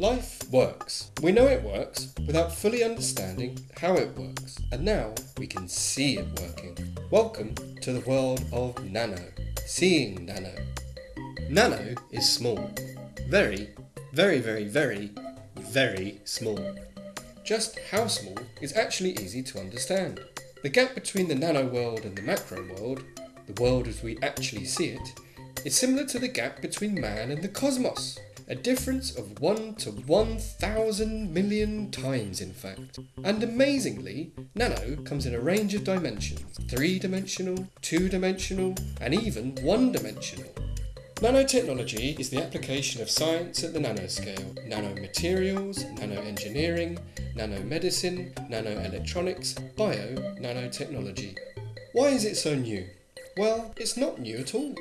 Life works. We know it works without fully understanding how it works, and now we can see it working. Welcome to the world of nano, seeing nano. Nano is small. Very, very, very, very, very small. Just how small is actually easy to understand. The gap between the nano world and the macro world, the world as we actually see it, is similar to the gap between man and the cosmos. A difference of 1 to 1000 million times, in fact. And amazingly, nano comes in a range of dimensions 3 dimensional, 2 dimensional, and even 1 dimensional. Nanotechnology is the application of science at the nanoscale. Nanomaterials, nanoengineering, nanomedicine, nanoelectronics, bio nanotechnology. Why is it so new? Well, it's not new at all.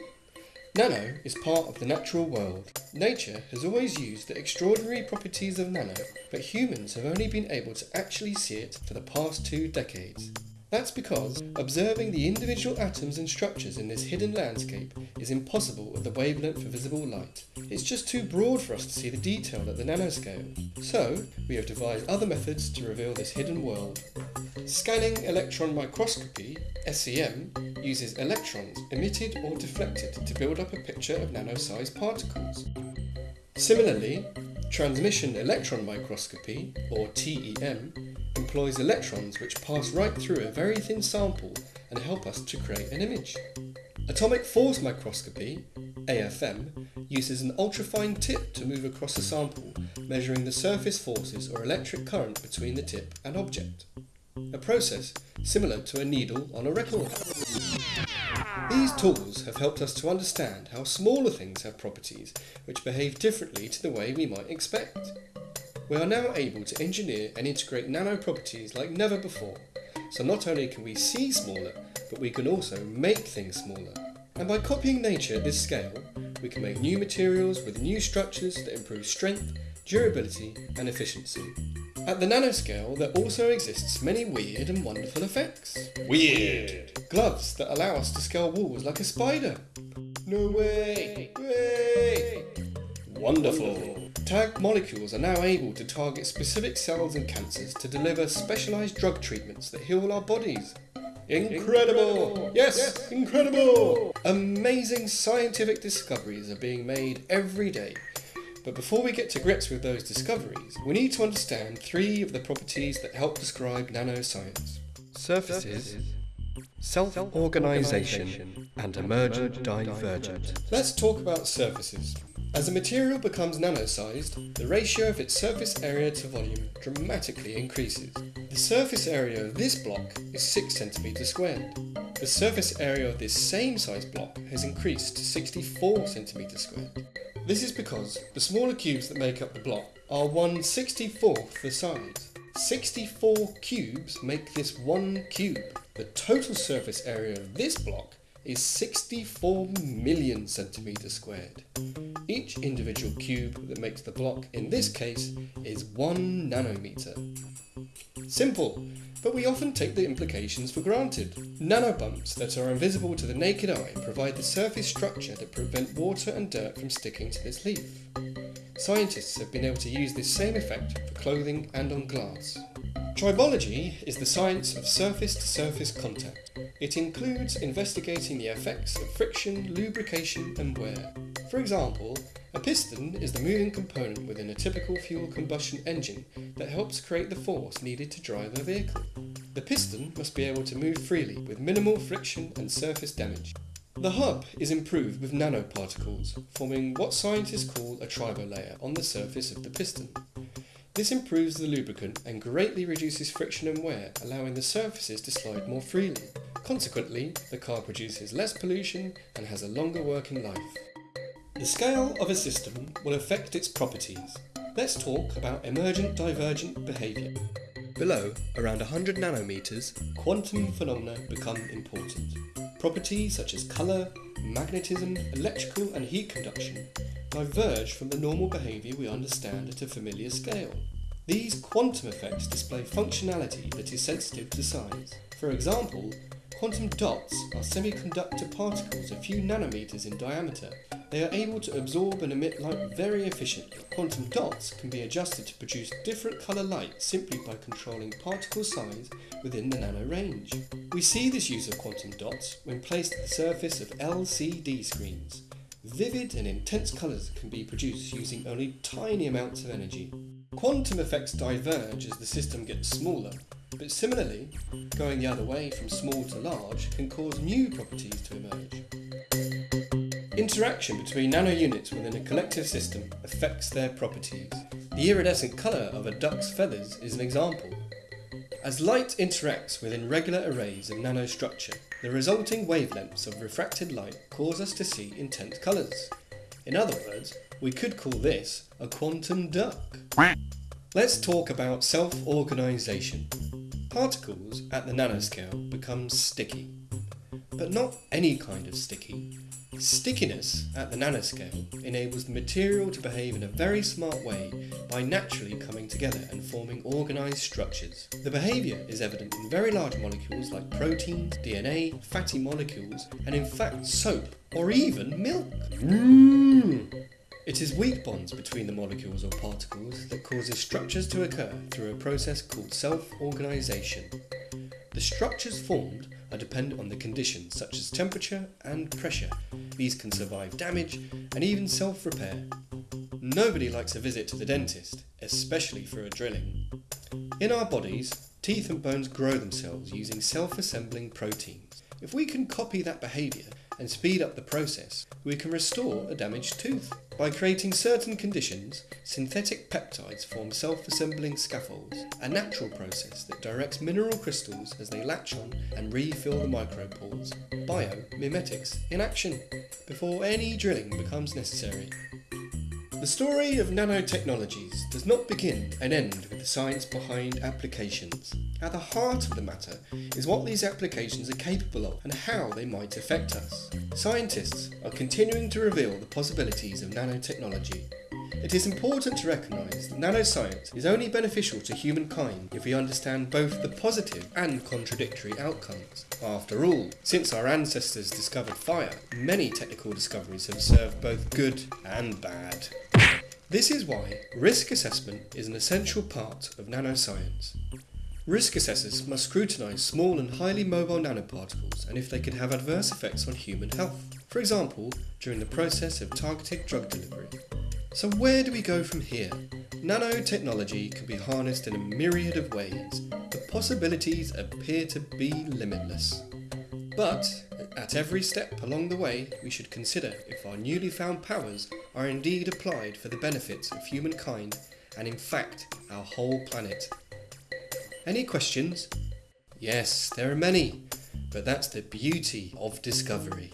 Nano is part of the natural world. Nature has always used the extraordinary properties of nano, but humans have only been able to actually see it for the past two decades. That's because observing the individual atoms and structures in this hidden landscape is impossible at the wavelength of visible light. It's just too broad for us to see the detail at the nanoscale. So, we have devised other methods to reveal this hidden world. Scanning electron microscopy, SEM, uses electrons emitted or deflected to build up a picture of nano-sized particles. Similarly, transmission electron microscopy, or TEM, employs electrons which pass right through a very thin sample and help us to create an image. Atomic force microscopy, AFM, uses an ultrafine tip to move across a sample, measuring the surface forces or electric current between the tip and object. A process similar to a needle on a record. These tools have helped us to understand how smaller things have properties which behave differently to the way we might expect. We are now able to engineer and integrate nano properties like never before, so not only can we see smaller, but we can also make things smaller. And by copying nature at this scale, we can make new materials with new structures that improve strength, durability and efficiency. At the nanoscale, there also exists many weird and wonderful effects. Weird. Gloves that allow us to scale walls like a spider. No way! Way! Wonderful! Tag molecules are now able to target specific cells and cancers to deliver specialized drug treatments that heal our bodies. Incredible! Yes, yes, incredible! Amazing scientific discoveries are being made every day. But before we get to grips with those discoveries, we need to understand three of the properties that help describe nanoscience. Surfaces, self-organization, and emergent divergent. Let's talk about surfaces. As a material becomes nano-sized, the ratio of its surface area to volume dramatically increases. The surface area of this block is 6 cm squared. The surface area of this same size block has increased to 64 cm squared. This is because the smaller cubes that make up the block are 1 64th the size. 64 cubes make this one cube. The total surface area of this block is 64 million centimeters squared. Each individual cube that makes the block in this case is 1 nanometer. Simple, but we often take the implications for granted. Nanobumps that are invisible to the naked eye provide the surface structure that prevent water and dirt from sticking to this leaf. Scientists have been able to use this same effect for clothing and on glass. Tribology is the science of surface-to-surface contact. It includes investigating the effects of friction, lubrication and wear. For example, a piston is the moving component within a typical fuel combustion engine that helps create the force needed to drive a vehicle. The piston must be able to move freely with minimal friction and surface damage. The hub is improved with nanoparticles, forming what scientists call a tribolayer on the surface of the piston. This improves the lubricant and greatly reduces friction and wear, allowing the surfaces to slide more freely. Consequently, the car produces less pollution and has a longer working life. The scale of a system will affect its properties. Let's talk about emergent divergent behaviour. Below, around 100 nanometers, quantum phenomena become important. Properties such as colour, magnetism, electrical and heat conduction diverge from the normal behaviour we understand at a familiar scale. These quantum effects display functionality that is sensitive to size. For example, Quantum dots are semiconductor particles a few nanometers in diameter. They are able to absorb and emit light very efficiently. Quantum dots can be adjusted to produce different colour light simply by controlling particle size within the nano range. We see this use of quantum dots when placed at the surface of LCD screens. Vivid and intense colours can be produced using only tiny amounts of energy. Quantum effects diverge as the system gets smaller, but similarly, going the other way from small to large can cause new properties to emerge. Interaction between nano units within a collective system affects their properties. The iridescent colour of a duck's feathers is an example. As light interacts within regular arrays of nanostructure, the resulting wavelengths of refracted light cause us to see intense colours. In other words, we could call this a quantum duck. Let's talk about self-organisation. Particles at the nanoscale become sticky. But not any kind of sticky. Stickiness at the nanoscale enables the material to behave in a very smart way by naturally coming together and forming organised structures. The behaviour is evident in very large molecules like proteins, DNA, fatty molecules, and in fact soap, or even milk. Mm. It is weak bonds between the molecules or particles that causes structures to occur through a process called self-organisation. The structures formed are dependent on the conditions such as temperature and pressure. These can survive damage and even self-repair. Nobody likes a visit to the dentist, especially for a drilling. In our bodies, teeth and bones grow themselves using self-assembling proteins. If we can copy that behaviour and speed up the process, we can restore a damaged tooth. By creating certain conditions, synthetic peptides form self-assembling scaffolds, a natural process that directs mineral crystals as they latch on and refill the micropores. Biomimetics in action, before any drilling becomes necessary. The story of nanotechnologies does not begin and end with the science behind applications. At the heart of the matter is what these applications are capable of and how they might affect us. Scientists are continuing to reveal the possibilities of nanotechnology. It is important to recognise that nanoscience is only beneficial to humankind if we understand both the positive and contradictory outcomes. After all, since our ancestors discovered fire, many technical discoveries have served both good and bad. This is why risk assessment is an essential part of nanoscience. Risk assessors must scrutinise small and highly mobile nanoparticles and if they could have adverse effects on human health, for example, during the process of targeted drug delivery. So where do we go from here? Nanotechnology can be harnessed in a myriad of ways. The possibilities appear to be limitless. But at every step along the way, we should consider if our newly found powers are indeed applied for the benefits of humankind and in fact our whole planet. Any questions? Yes, there are many, but that's the beauty of discovery.